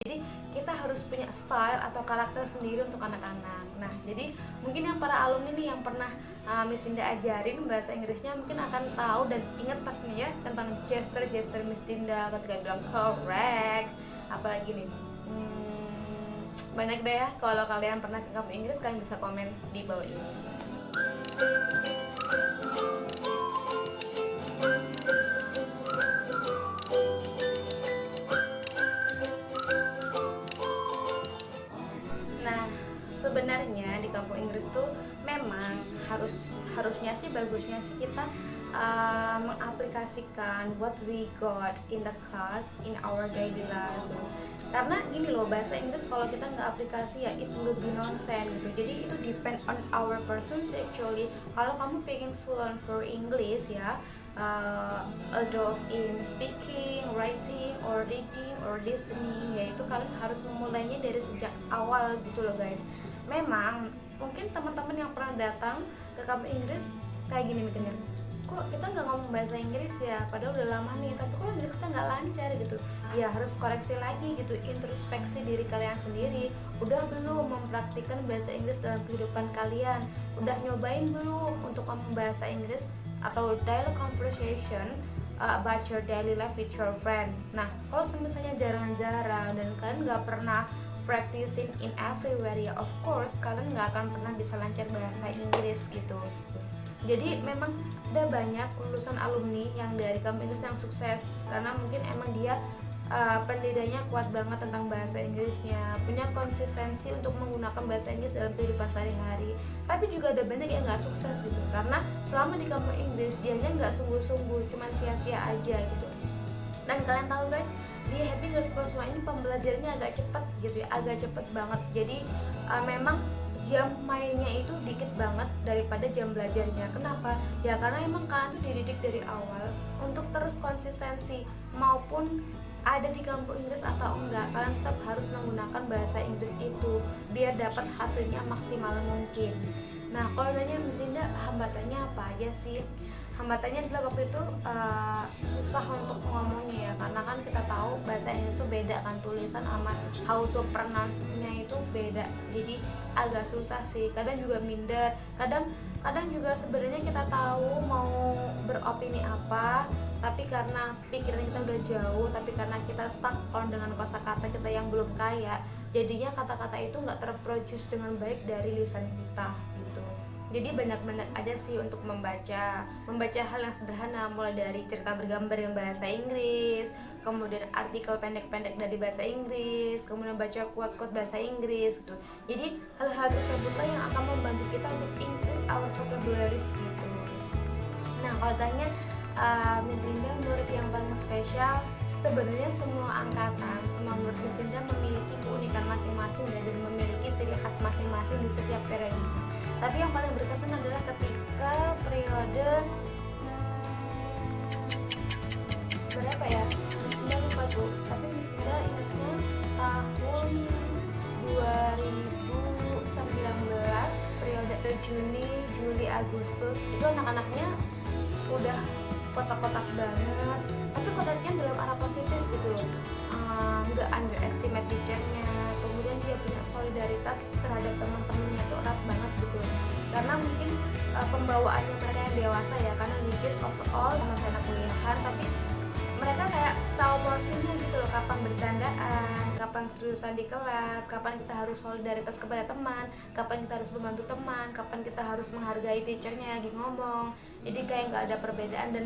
jadi kita harus punya style atau karakter sendiri untuk anak-anak. Nah jadi mungkin yang para alumni nih yang pernah uh, Miss Dinda ajarin bahasa Inggrisnya mungkin akan tahu dan ingat pastinya ya tentang gesture-gesture Miss Dinda ketika bilang correct. Apalagi nih hmm, banyak deh ya kalau kalian pernah ke kampus Inggris kalian bisa komen di bawah ini di kampung Inggris tuh memang harus harusnya sih bagusnya sih kita uh, mengaplikasikan what we got in the class in our daily life. Karena gini loh bahasa Inggris kalau kita nggak aplikasi ya it will be nonsense gitu. Jadi itu depend on our person actually. Kalau kamu pengen fluent for English ya uh, although in speaking, writing, or reading, or listening yaitu kalian harus memulainya dari sejak awal gitu loh guys memang mungkin teman-teman yang pernah datang ke kampus Inggris kayak gini mikirnya kok kita nggak ngomong bahasa Inggris ya? Padahal udah lama nih tapi kok Inggris kita nggak lancar? Gitu. Ya harus koreksi lagi gitu introspeksi diri kalian sendiri. Udah belum mempraktikkan bahasa Inggris dalam kehidupan kalian? Udah nyobain belum untuk ngomong bahasa Inggris atau daily conversation uh, about your daily life with your friend? Nah kalau misalnya jarang-jarang dan kalian nggak pernah practicing in everywhere ya. Of course kalian nggak akan pernah bisa lancar bahasa Inggris gitu. Jadi memang ada banyak lulusan alumni yang dari kampus yang sukses karena mungkin emang dia uh, pendiriannya kuat banget tentang bahasa Inggrisnya punya konsistensi untuk menggunakan bahasa Inggris dalam kehidupan sehari-hari. Tapi juga ada banyak yang nggak sukses gitu. Karena selama di kampus Inggris dianya nggak sungguh-sungguh cuman sia-sia aja gitu. Dan kalian tahu guys di Happy Pro semua ini pembelajarannya agak cepat gitu ya? Agak cepet banget. Jadi uh, memang jam mainnya itu dikit banget daripada jam belajarnya. Kenapa? Ya karena emang kalian tuh dididik dari awal untuk terus konsistensi maupun ada di kampus Inggris atau enggak kalian tetap harus menggunakan bahasa Inggris itu biar dapat hasilnya maksimal mungkin. Nah kalau tanya Miss hambatannya apa aja sih? Hambatannya adalah waktu itu beda kan tulisan sama how to pronounce-nya itu beda. Jadi agak susah sih. Kadang juga minder. Kadang kadang juga sebenarnya kita tahu mau beropini apa tapi karena pikiran kita udah jauh tapi karena kita stuck on dengan kosakata kita yang belum kaya jadinya kata-kata itu nggak terproduce dengan baik dari lisan kita jadi banyak-banyak aja sih untuk membaca membaca hal yang sederhana mulai dari cerita bergambar yang bahasa Inggris kemudian artikel pendek-pendek dari bahasa Inggris kemudian baca quote-quote bahasa Inggris gitu. Jadi hal-hal tersebutlah yang akan membantu kita untuk increase our vocabularies gitu. Nah kalau tanya uh, Miss Linda murid yang paling spesial sebenarnya semua angkatan, semua murid Miss Linda memiliki keunikan masing-masing dan memiliki ciri khas masing-masing di setiap periode tapi yang paling berkesan adalah ketika periode hmm, berapa ya? Misinda lupa tuh tapi Misinda ingatnya tahun 2019 periode Juni Juli Agustus itu anak-anaknya udah kotak-kotak banget. Tapi kotaknya dalam arah positif gitu loh. Nggak uh, underestimate teachernya solidaritas terhadap teman-temannya itu erat banget gitu karena mungkin uh, pembawaannya mereka yang dewasa ya karena which is overall masih anak kuliahan tapi mereka kayak tahu porsinya gitu loh kapan bercandaan, kapan seriusan di kelas, kapan kita harus solidaritas kepada teman, kapan kita harus membantu teman, kapan kita harus menghargai teachernya lagi ngomong. Jadi kayak nggak ada perbedaan dan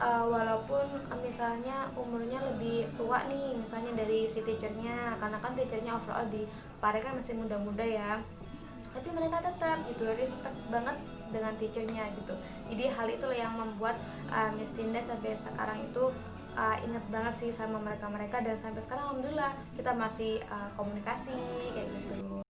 uh, walaupun misalnya umurnya lebih tua nih misalnya dari si teachernya karena kan teachernya overall di Pare kan masih muda-muda ya. Tapi mereka tetap gitu respect banget dengan teachernya gitu. Jadi hal itu yang membuat uh, Miss Tinda sampai sekarang itu uh, inget banget sih sama mereka-mereka dan sampai sekarang alhamdulillah kita masih uh, komunikasi kayak gitu